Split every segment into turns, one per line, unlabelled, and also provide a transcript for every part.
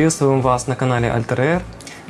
Приветствуем вас на канале Alter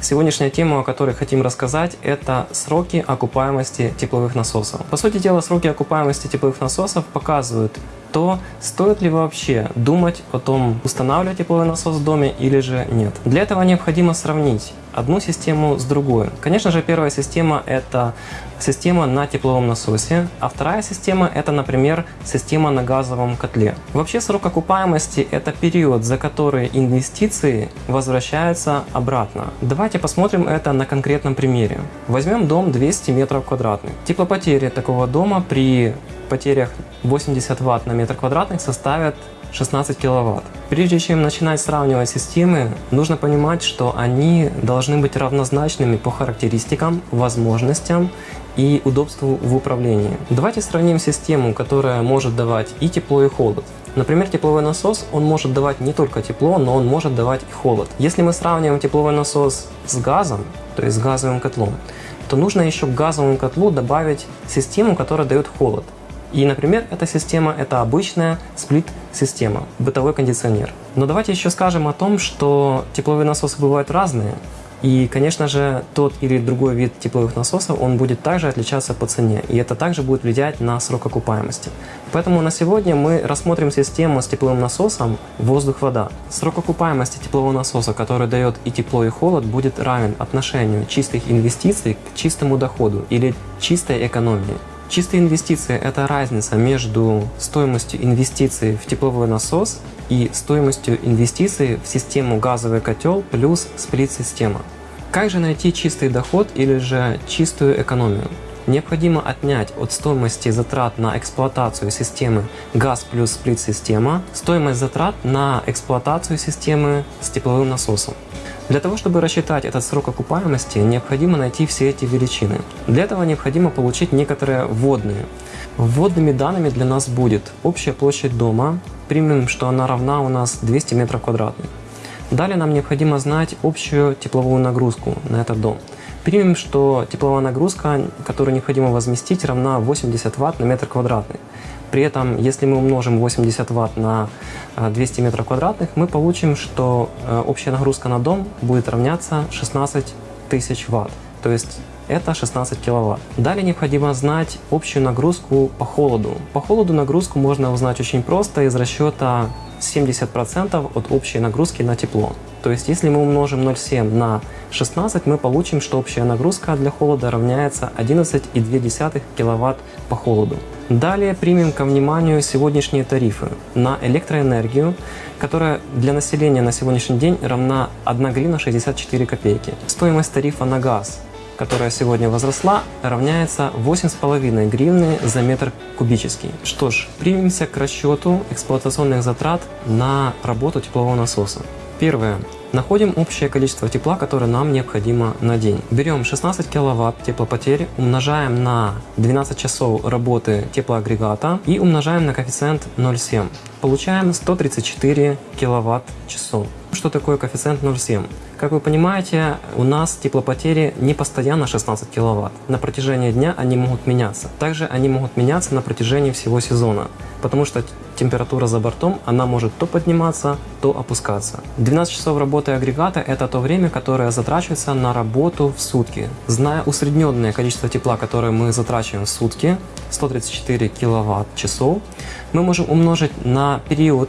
Сегодняшняя тема, о которой хотим рассказать, это сроки окупаемости тепловых насосов. По сути дела, сроки окупаемости тепловых насосов показывают то стоит ли вообще думать о том, устанавливать тепловой насос в доме или же нет. Для этого необходимо сравнить одну систему с другой. Конечно же, первая система – это система на тепловом насосе, а вторая система – это, например, система на газовом котле. Вообще срок окупаемости – это период, за который инвестиции возвращаются обратно. Давайте посмотрим это на конкретном примере. Возьмем дом 200 метров квадратных. Теплопотери такого дома при потерях 80 Вт на метр квадратный составят 16 киловатт. Прежде чем начинать сравнивать системы, нужно понимать, что они должны быть равнозначными по характеристикам, возможностям и удобству в управлении. Давайте сравним систему, которая может давать и тепло, и холод. Например, тепловой насос, он может давать не только тепло, но он может давать и холод. Если мы сравниваем тепловой насос с газом, то есть с газовым котлом, то нужно еще к газовому котлу добавить систему, которая дает холод. И, например, эта система – это обычная сплит-система, бытовой кондиционер. Но давайте еще скажем о том, что тепловые насосы бывают разные. И, конечно же, тот или другой вид тепловых насосов, он будет также отличаться по цене, и это также будет влиять на срок окупаемости. Поэтому на сегодня мы рассмотрим систему с тепловым насосом воздух-вода. Срок окупаемости теплового насоса, который дает и тепло, и холод, будет равен отношению чистых инвестиций к чистому доходу или чистой экономии. Чистые инвестиции – это разница между стоимостью инвестиций в тепловой насос и стоимостью инвестиций в систему газовый котел плюс сплит-система. Как же найти чистый доход или же чистую экономию? Необходимо отнять от стоимости затрат на эксплуатацию системы газ плюс сплит-система стоимость затрат на эксплуатацию системы с тепловым насосом. Для того, чтобы рассчитать этот срок окупаемости, необходимо найти все эти величины. Для этого необходимо получить некоторые вводные. Вводными данными для нас будет общая площадь дома, примем, что она равна у нас 200 метров квадратных. Далее нам необходимо знать общую тепловую нагрузку на этот дом. Примем, что тепловая нагрузка, которую необходимо возместить, равна 80 Вт на метр квадратный. При этом, если мы умножим 80 Вт на 200 э, метров квадратных, мы получим, что э, общая нагрузка на дом будет равняться 16 тысяч Вт. То есть это 16 киловатт. Далее необходимо знать общую нагрузку по холоду. По холоду нагрузку можно узнать очень просто из расчета 70% от общей нагрузки на тепло. То есть если мы умножим 0,7 на 16, мы получим, что общая нагрузка для холода равняется 11,2 кВт по холоду. Далее примем ко вниманию сегодняшние тарифы на электроэнергию, которая для населения на сегодняшний день равна 1 гривна 64 копейки. Стоимость тарифа на газ которая сегодня возросла, равняется 8,5 гривны за метр кубический. Что ж, примемся к расчету эксплуатационных затрат на работу теплового насоса. Первое. Находим общее количество тепла, которое нам необходимо на день. Берем 16 киловатт теплопотери, умножаем на 12 часов работы теплоагрегата и умножаем на коэффициент 0,7. Получаем 134 киловатт часов. Что такое коэффициент 0,7? Как вы понимаете, у нас теплопотери не постоянно 16 киловатт. На протяжении дня они могут меняться. Также они могут меняться на протяжении всего сезона, потому что температура за бортом, она может то подниматься, то опускаться. 12 часов работы агрегата – это то время, которое затрачивается на работу в сутки. Зная усредненное количество тепла, которое мы затрачиваем в сутки, 134 киловатт-часов, мы можем умножить на период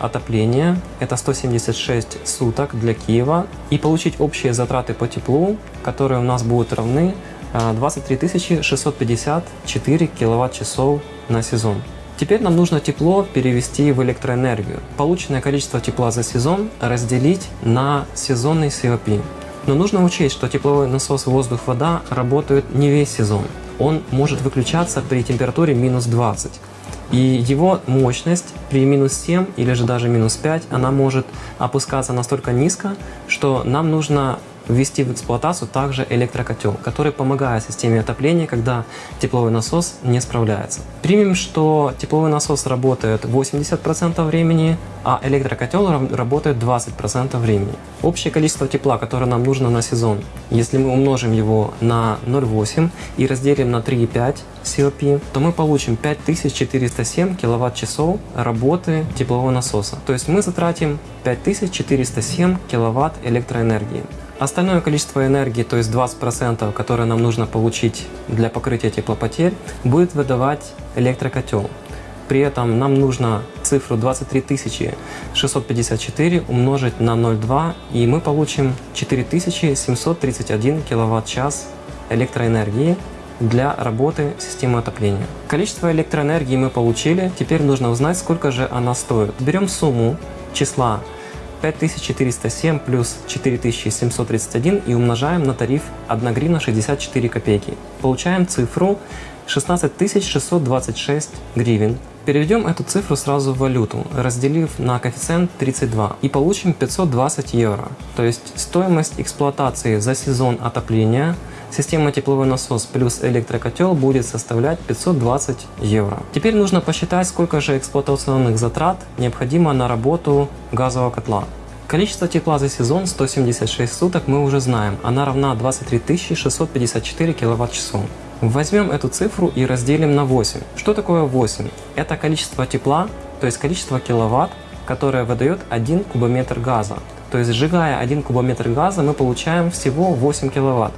отопления, это 176 суток для Киева, и получить общие затраты по теплу, которые у нас будут равны 23 654 киловатт-часов на сезон. Теперь нам нужно тепло перевести в электроэнергию. Полученное количество тепла за сезон разделить на сезонный COP. Но нужно учесть, что тепловой насос воздух-вода работает не весь сезон. Он может выключаться при температуре минус 20. И его мощность при минус 7 или же даже минус 5, она может опускаться настолько низко, что нам нужно ввести в эксплуатацию также электрокотел, который помогает системе отопления, когда тепловой насос не справляется. Примем, что тепловой насос работает 80% времени, а электрокотел работает 20% времени. Общее количество тепла, которое нам нужно на сезон, если мы умножим его на 0,8 и разделим на 3,5 COP, то мы получим 5407 киловатт-часов работы теплового насоса. То есть мы затратим 5407 киловатт электроэнергии. Остальное количество энергии, то есть 20%, которое нам нужно получить для покрытия теплопотерь, будет выдавать электрокотел. При этом нам нужно цифру 23 654 умножить на 0,2 и мы получим 4731 киловатт-час электроэнергии для работы системы отопления. Количество электроэнергии мы получили, теперь нужно узнать, сколько же она стоит. Берем сумму числа 5407 плюс 4731 и умножаем на тариф 1 гривна 64 копейки. Получаем цифру 16626 гривен. Переведем эту цифру сразу в валюту, разделив на коэффициент 32 и получим 520 евро. То есть стоимость эксплуатации за сезон отопления Система тепловой насос плюс электрокотел будет составлять 520 евро. Теперь нужно посчитать, сколько же эксплуатационных затрат необходимо на работу газового котла. Количество тепла за сезон 176 суток мы уже знаем, она равна 23 654 кВт-часов. Возьмем эту цифру и разделим на 8. Что такое 8? Это количество тепла, то есть количество киловатт, которое выдает 1 кубометр газа. То есть сжигая 1 кубометр газа мы получаем всего 8 киловатт.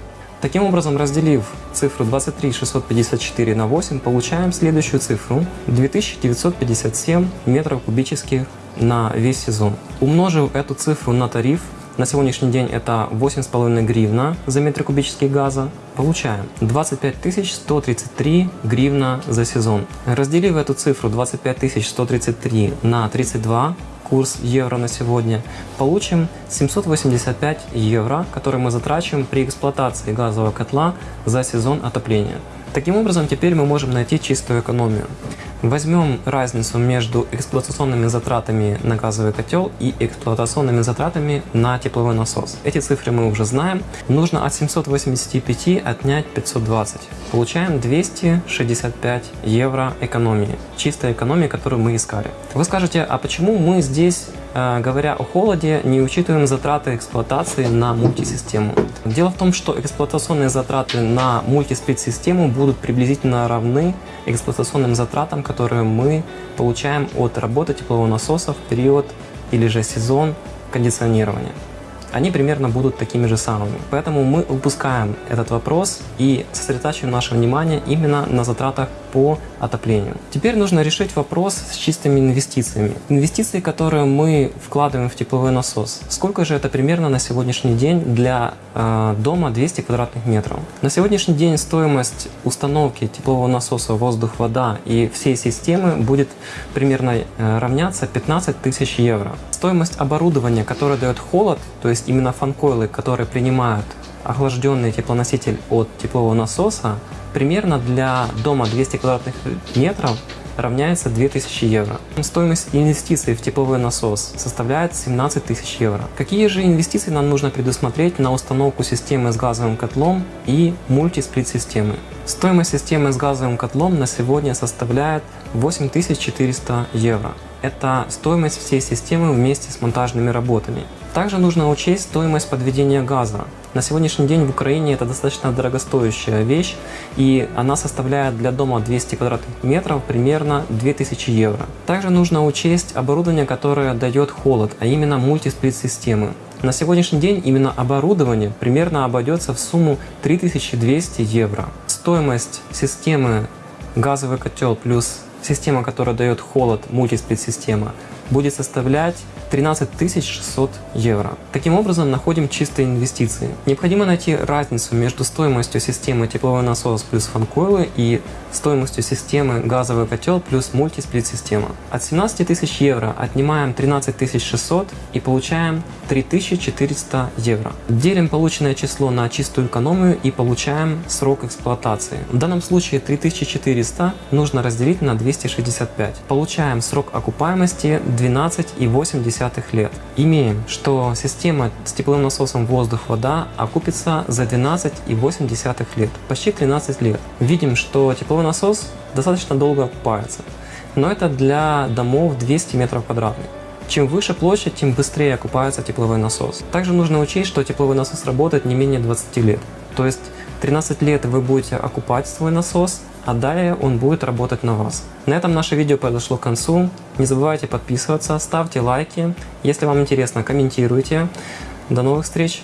Таким образом, разделив цифру 23 654 на 8, получаем следующую цифру 2957 метров кубических на весь сезон. Умножив эту цифру на тариф, на сегодняшний день это 8,5 гривна за метр кубический газа, получаем 25 133 гривна за сезон. Разделив эту цифру 25 133 на 32, курс евро на сегодня, получим 785 евро, которые мы затрачиваем при эксплуатации газового котла за сезон отопления. Таким образом, теперь мы можем найти чистую экономию. Возьмем разницу между эксплуатационными затратами на газовый котел и эксплуатационными затратами на тепловой насос. Эти цифры мы уже знаем. Нужно от 785 отнять 520. Получаем 265 евро экономии. Чистая экономия, которую мы искали. Вы скажете, а почему мы здесь говоря о холоде, не учитываем затраты эксплуатации на мультисистему. Дело в том, что эксплуатационные затраты на мультисплит-систему будут приблизительно равны эксплуатационным затратам, которые мы получаем от работы теплового насоса в период или же сезон кондиционирования они примерно будут такими же самыми. Поэтому мы упускаем этот вопрос и сосредотачиваем наше внимание именно на затратах по отоплению. Теперь нужно решить вопрос с чистыми инвестициями. Инвестиции, которые мы вкладываем в тепловой насос. Сколько же это примерно на сегодняшний день для э, дома 200 квадратных метров? На сегодняшний день стоимость установки теплового насоса воздух-вода и всей системы будет примерно э, равняться 15 тысяч евро. Стоимость оборудования, которое дает холод, то есть именно фанкойлы, которые принимают охлажденный теплоноситель от теплового насоса, примерно для дома 200 квадратных метров равняется 2000 евро. Стоимость инвестиций в тепловой насос составляет 17 тысяч евро. Какие же инвестиции нам нужно предусмотреть на установку системы с газовым котлом и мультисплит-системы? Стоимость системы с газовым котлом на сегодня составляет 8400 евро. Это стоимость всей системы вместе с монтажными работами. Также нужно учесть стоимость подведения газа. На сегодняшний день в Украине это достаточно дорогостоящая вещь, и она составляет для дома 200 квадратных метров примерно 2000 евро. Также нужно учесть оборудование, которое дает холод, а именно мультисплит-системы. На сегодняшний день именно оборудование примерно обойдется в сумму 3200 евро. Стоимость системы газовый котел плюс система, которая дает холод, мультисплит-система, будет составлять 13 600 евро. Таким образом, находим чистые инвестиции. Необходимо найти разницу между стоимостью системы тепловой насос плюс фанкойлы и стоимостью системы газовый котел плюс мультисплит-система. От 17 тысяч евро отнимаем 13 600 и получаем 3400 евро. Делим полученное число на чистую экономию и получаем срок эксплуатации. В данном случае 3400 нужно разделить на 200 265. Получаем срок окупаемости 12,8 лет. Имеем, что система с тепловым насосом воздух-вода окупится за 12,8 лет, почти 13 лет. Видим, что тепловой насос достаточно долго окупается, но это для домов 200 метров квадратных. Чем выше площадь, тем быстрее окупается тепловой насос. Также нужно учесть, что тепловой насос работает не менее 20 лет. То есть 13 лет вы будете окупать свой насос, а далее он будет работать на вас. На этом наше видео подошло к концу. Не забывайте подписываться, ставьте лайки. Если вам интересно, комментируйте. До новых встреч!